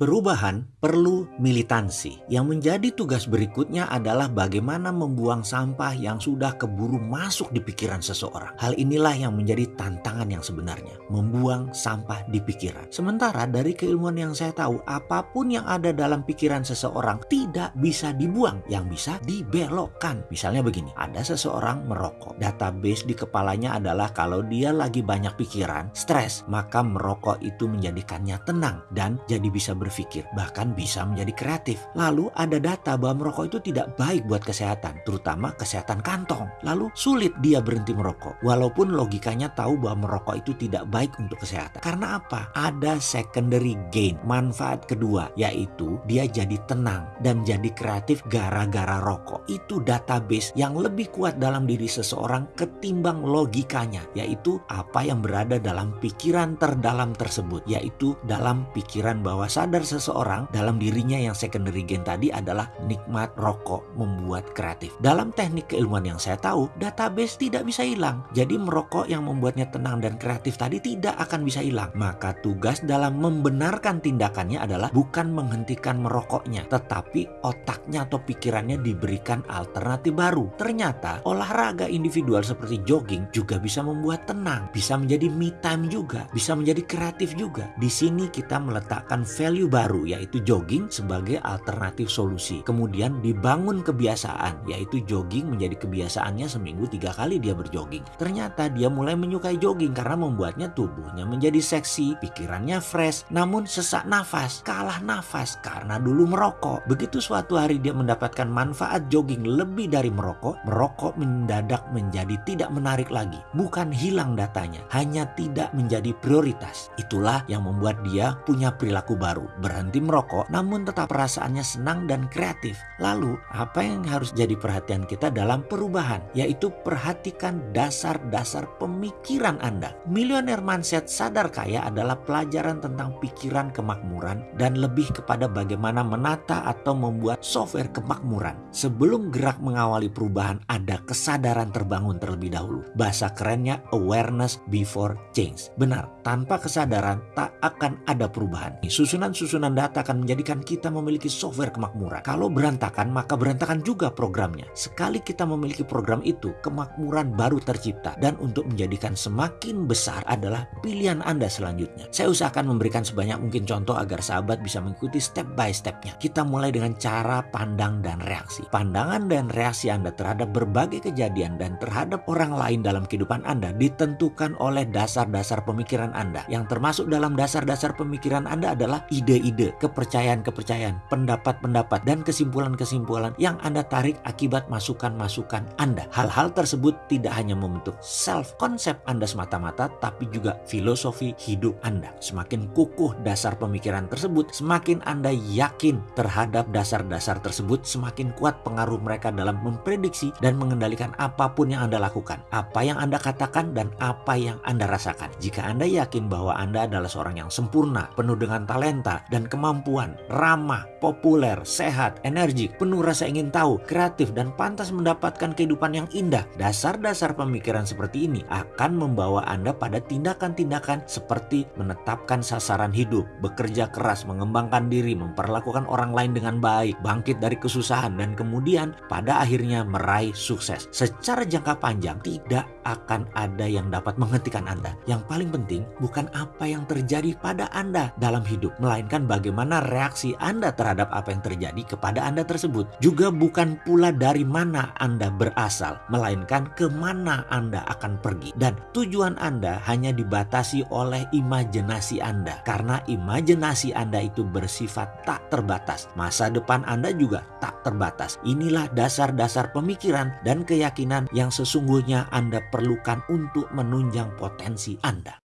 Perubahan perlu militansi. Yang menjadi tugas berikutnya adalah bagaimana membuang sampah yang sudah keburu masuk di pikiran seseorang. Hal inilah yang menjadi tantangan yang sebenarnya, membuang sampah di pikiran. Sementara dari keilmuan yang saya tahu, apa pun yang ada dalam pikiran seseorang tidak bisa dibuang, yang bisa dibelokkan. Misalnya begini, ada seseorang merokok. Database di kepalanya adalah kalau dia lagi banyak pikiran, stres, maka merokok itu menjadikannya tenang dan jadi bisa ber berpikir, bahkan bisa menjadi kreatif. Lalu ada data bahwa merokok itu tidak baik buat kesehatan, terutama kesehatan kantong. Lalu sulit dia berhenti merokok, walaupun logikanya tahu bahwa merokok itu tidak baik untuk kesehatan. Karena apa? Ada secondary gain, manfaat kedua, yaitu dia jadi tenang dan jadi kreatif gara-gara rokok. Itu database yang lebih kuat dalam diri seseorang ketimbang logikanya, yaitu apa yang berada dalam pikiran terdalam tersebut, yaitu dalam pikiran bawah sadar sadar seseorang dalam dirinya yang secondary gain tadi adalah nikmat rokok membuat kreatif. Dalam teknik keilmuan yang saya tahu, database tidak bisa hilang. Jadi merokok yang membuatnya tenang dan kreatif tadi tidak akan bisa hilang. Maka tugas dalam membenarkan tindakannya adalah bukan menghentikan merokoknya, tetapi otaknya atau pikirannya diberikan alternatif baru. Ternyata olahraga individual seperti jogging juga bisa membuat tenang, bisa menjadi me time juga, bisa menjadi kreatif juga. Di sini kita meletakkan value baru yaitu jogging sebagai alternatif solusi. Kemudian dibangun kebiasaan yaitu jogging menjadi kebiasaannya seminggu tiga kali dia berjogging. Ternyata dia mulai menyukai jogging karena membuatnya tubuhnya menjadi seksi, pikirannya fresh, namun sesak nafas, kalah nafas karena dulu merokok. Begitu suatu hari dia mendapatkan manfaat jogging lebih dari merokok, merokok mendadak menjadi tidak menarik lagi. Bukan hilang datanya, hanya tidak menjadi prioritas. Itulah yang membuat dia punya perilaku baru berhenti merokok namun tetap perasaannya senang dan kreatif. Lalu apa yang harus jadi perhatian kita dalam perubahan? Yaitu perhatikan dasar-dasar pemikiran Anda. Millionaire Mindset Sadar Kaya adalah pelajaran tentang pikiran kemakmuran dan lebih kepada bagaimana menata atau membuat software kemakmuran. Sebelum gerak mengawali perubahan ada kesadaran terbangun terlebih dahulu. Bahasa kerennya awareness before change. Benar, tanpa kesadaran tak akan ada perubahan. Susunan-susunan susunan data akan menjadikan kita memiliki software kemakmuran. Kalau berantakan, maka berantakan juga programnya. Sekali kita memiliki program itu, kemakmuran baru tercipta. Dan untuk menjadikan semakin besar adalah pilihan Anda selanjutnya. Saya usahakan memberikan sebanyak mungkin contoh agar sahabat bisa mengikuti step by stepnya. Kita mulai dengan cara pandang dan reaksi. Pandangan dan reaksi Anda terhadap berbagai kejadian dan terhadap orang lain dalam kehidupan Anda ditentukan oleh dasar-dasar pemikiran Anda. Yang termasuk dalam dasar-dasar pemikiran Anda adalah ide ide-ide, kepercayaan-kepercayaan, pendapat-pendapat, dan kesimpulan-kesimpulan yang Anda tarik akibat masukan-masukan Anda. Hal-hal tersebut tidak hanya membentuk self-konsep Anda semata-mata, tapi juga filosofi hidup Anda. Semakin kukuh dasar pemikiran tersebut, semakin Anda yakin terhadap dasar-dasar tersebut, semakin kuat pengaruh mereka dalam memprediksi dan mengendalikan apa pun yang Anda lakukan, apa yang Anda katakan, dan apa yang Anda rasakan. Jika Anda yakin bahwa Anda adalah seorang yang sempurna, penuh dengan talenta, dan kemampuan, ramah, populer, sehat, energik, penuh rasa ingin tahu, kreatif, dan pantas mendapatkan kehidupan yang indah. Dasar-dasar pemikiran seperti ini akan membawa Anda pada tindakan-tindakan seperti menetapkan sasaran hidup, bekerja keras, mengembangkan diri, memperlakukan orang lain dengan baik, bangkit dari kesusahan, dan kemudian pada akhirnya meraih sukses. Secara jangka panjang, tidak akan ada yang dapat menghentikan Anda. Yang paling penting bukan apa yang terjadi pada Anda dalam hidup, melainkan bukan bagaimana reaksi Anda terhadap apa yang terjadi kepada Anda tersebut. Juga bukan pula dari mana Anda berasal, melainkan ke mana Anda akan pergi. Dan tujuan Anda hanya dibatasi oleh imajinasi Anda. Karena imajinasi Anda itu bersifat tak terbatas. Masa depan Anda juga tak terbatas. Inilah dasar-dasar pemikiran dan keyakinan yang sesungguhnya Anda perlukan untuk menunjang potensi Anda.